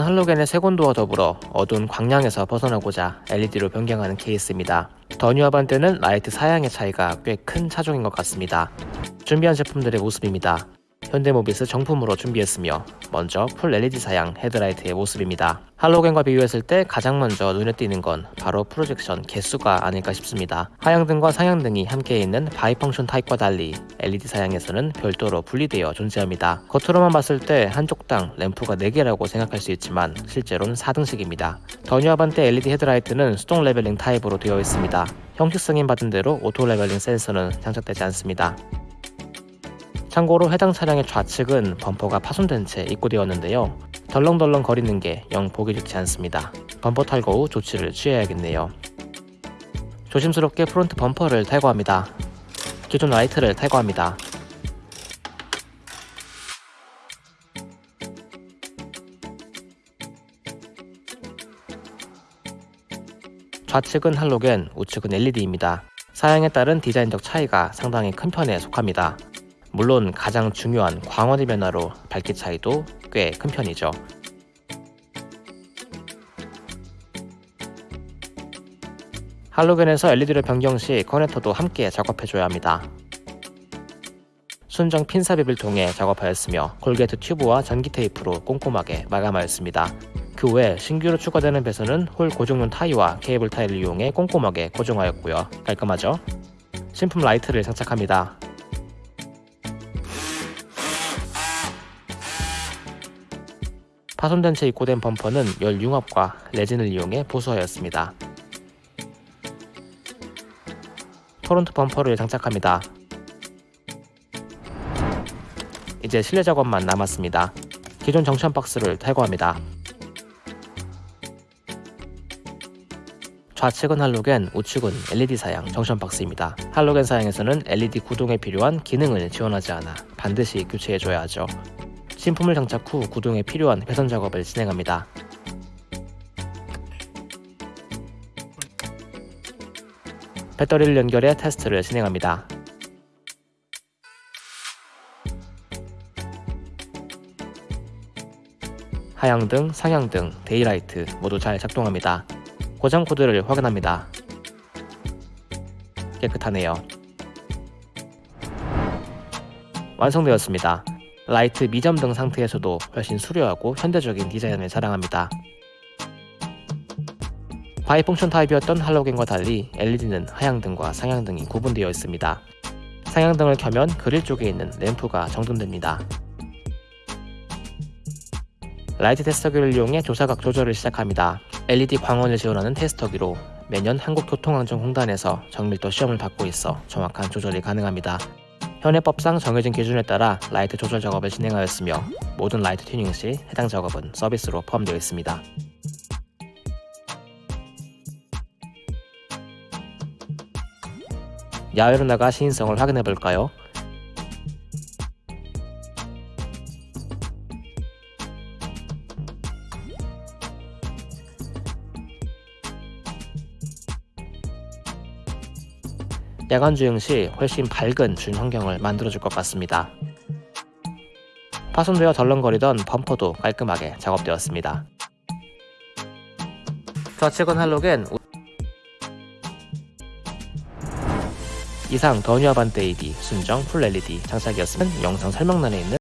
할로겐의 색온도와 더불어 어두운 광량에서 벗어나고자 LED로 변경하는 케이스입니다. 더뉴 아반떼는 라이트 사양의 차이가 꽤 큰 차종인 것 같습니다. 준비한 제품들의 모습입니다. 현대모비스 정품으로 준비했으며 먼저 full LED 사양 헤드라이트의 모습입니다. 할로겐과 비교했을 때 가장 먼저 눈에 띄는 건 바로 projection 개수가 아닐까 싶습니다. 하향등과 상향등이 함께 있는 bi-function 타입과 달리 LED 사양에서는 별도로 분리되어 존재합니다. 겉으로만 봤을 때 한쪽당 램프가 4개라고 생각할 수 있지만 실제로는 4등식입니다. 더뉴아반떼 LED 헤드라이트는 수동 leveling 타입으로 되어 있습니다. 형식 승인 받은 대로 auto leveling 센서는 장착되지 않습니다. 참고로 해당 차량의 좌측은 범퍼가 파손된 채 입고되었는데요. 덜렁덜렁 거리는 게 영 보기 좋지 않습니다. 범퍼 탈거 후 조치를 취해야겠네요. 조심스럽게 front 범퍼를 탈거합니다. 기존 라이트를 탈거합니다. 좌측은 할로겐, 우측은 LED입니다. 사양에 따른 디자인적 차이가 상당히 큰 편에 속합니다. 물론 가장 중요한 광원의 변화로 밝기 차이도 꽤 큰 편이죠. 할로겐에서 LED로 변경 시 커넥터도 함께 작업해줘야 합니다. 순정 핀 삽입을 통해 작업하였으며 콜게트 튜브와 전기 테이프로 꼼꼼하게 마감하였습니다. 그 외 신규로 추가되는 배선은 hole 고정용 타이와 cable tie를 이용해 꼼꼼하게 고정하였고요. 깔끔하죠? 신품 라이트를 장착합니다. 파손된 채 입고된 범퍼는 열 융합과 레진을 이용해 보수하였습니다. front 범퍼를 장착합니다. 이제 실내 작업만 남았습니다. 기존 정션 박스를 탈거합니다. 좌측은 할로겐, 우측은 LED 사양 정션 박스입니다. 할로겐 사양에서는 LED 구동에 필요한 기능을 지원하지 않아 반드시 교체해줘야 하죠. 신품을 장착 후 구동에 필요한 배선 작업을 진행합니다. 배터리를 연결해 테스트를 진행합니다. 하향등, 상향등, daylight 모두 잘 작동합니다. 고장 코드를 확인합니다. 깨끗하네요. 완성되었습니다. 라이트 미점등 상태에서도 훨씬 수려하고 현대적인 디자인을 자랑합니다. bi-function 타입이었던 할로겐과 달리 LED는 하향등과 상향등이 구분되어 있습니다. 상향등을 켜면 그릴 쪽에 있는 램프가 점등됩니다. 라이트 테스터기를 이용해 조사각 조절을 시작합니다. LED 광원을 지원하는 테스터기로 매년 한국교통안전공단에서 정밀도 시험을 받고 있어 정확한 조절이 가능합니다. 현행법상 정해진 기준에 따라 라이트 조절 작업을 진행하였으며 모든 라이트 튜닝 시 해당 작업은 서비스로 포함되어 있습니다. 야외로 나가 시인성을 확인해 볼까요? 야간 주행 시 훨씬 밝은 준 환경을 만들어줄 것 같습니다. 파손되어 덜렁거리던 범퍼도 깔끔하게 작업되었습니다. 좌측은 할로겐 이상 더뉴아반떼 AD 순정 풀 LED 장착이었으면 영상 설명란에 있는